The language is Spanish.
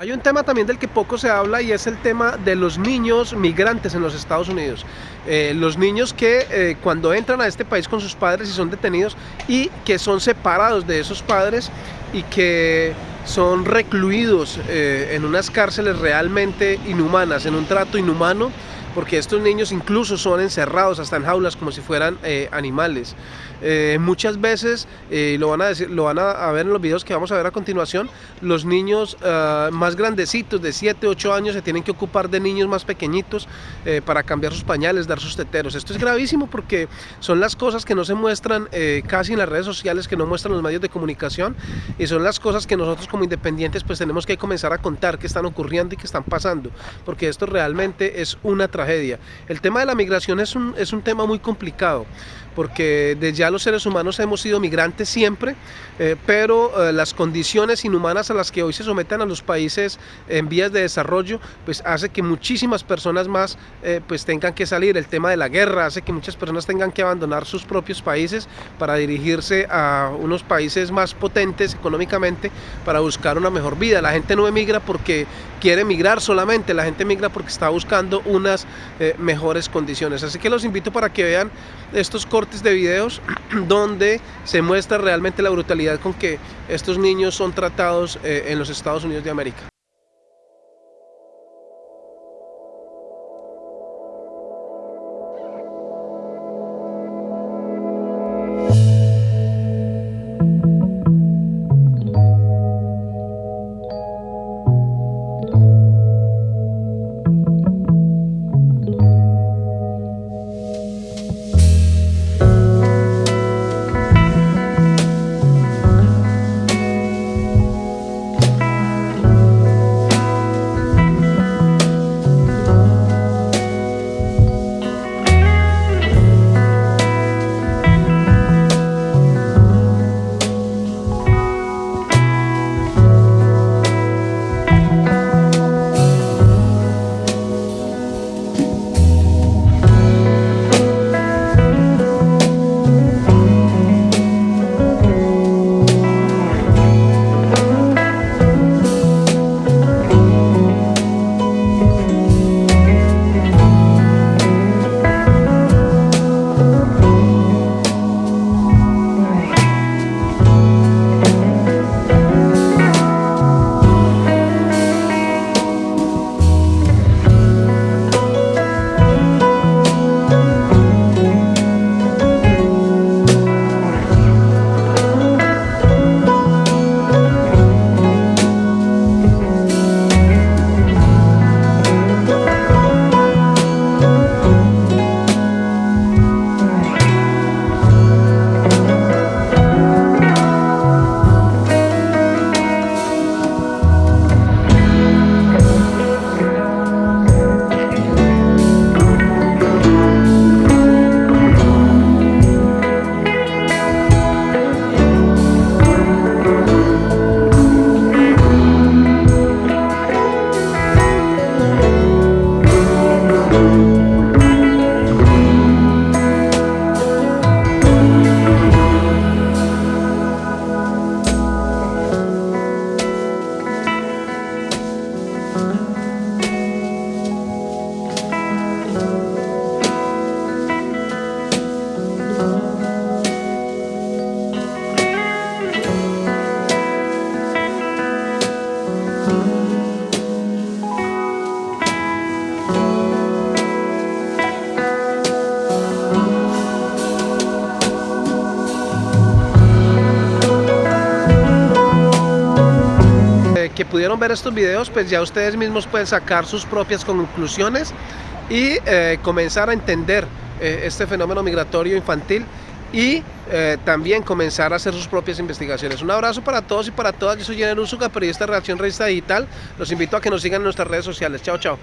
Hay un tema también del que poco se habla y es el tema de los niños migrantes en los Estados Unidos. Eh, los niños que eh, cuando entran a este país con sus padres y son detenidos y que son separados de esos padres y que son recluidos eh, en unas cárceles realmente inhumanas, en un trato inhumano, porque estos niños incluso son encerrados hasta en jaulas como si fueran animales. Eh, muchas veces, eh, lo, van a decir, lo van a, ver en los videos que vamos a ver a continuación, los niños ah, más grandecitos de 7, 8 años se tienen que ocupar de niños más pequeñitos eh, para cambiar sus pañales, dar sus teteros. Esto es gravísimo porque son las cosas que no se muestran casi en las redes sociales, que no muestran los medios de comunicación y son las cosas que nosotros como independientes pues tenemos que comenzar a contar que están ocurriendo y que están pasando, porque esto realmente es una tragedia. El tema de la migración es un, es un tema muy complicado porque de ya los seres humanos hemos sido migrantes siempre, eh, pero eh, las condiciones inhumanas a las que hoy se someten a los países en vías de desarrollo, pues hace que muchísimas personas más eh, pues tengan que salir. El tema de la guerra hace que muchas personas tengan que abandonar sus propios países para dirigirse a unos países más potentes económicamente para buscar una mejor vida. La gente no emigra porque quiere emigrar solamente, la gente emigra porque está buscando unas mejores condiciones. Así que los invito para que vean estos cortes de videos donde se muestra realmente la brutalidad con que estos niños son tratados eh, en los Estados Unidos de América. Que pudieron ver estos videos, pues ya ustedes mismos pueden sacar sus propias conclusiones y eh, comenzar a entender eh, este fenómeno migratorio infantil y eh, también comenzar a hacer sus propias investigaciones. Un abrazo para todos y para todas. Yo soy Jenner Usuga, periodista de Reacción Revista Digital. Los invito a que nos sigan en nuestras redes sociales. Chao, chao.